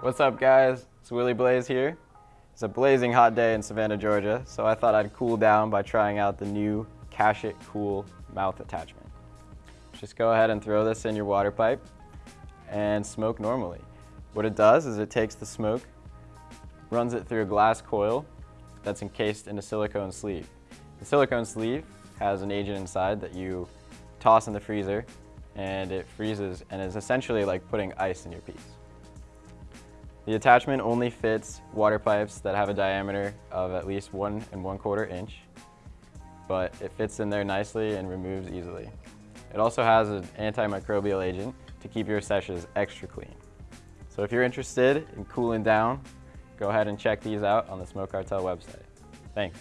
What's up guys? It's Willie Blaze here. It's a blazing hot day in Savannah, Georgia, so I thought I'd cool down by trying out the new Cash It Cool mouth attachment. Just go ahead and throw this in your water pipe and smoke normally. What it does is it takes the smoke, runs it through a glass coil that's encased in a silicone sleeve. The silicone sleeve has an agent inside that you toss in the freezer and it freezes and is essentially like putting ice in your piece. The attachment only fits water pipes that have a diameter of at least one and one quarter inch, but it fits in there nicely and removes easily. It also has an antimicrobial agent to keep your sessions extra clean. So if you're interested in cooling down, go ahead and check these out on the Smoke Cartel website. Thanks.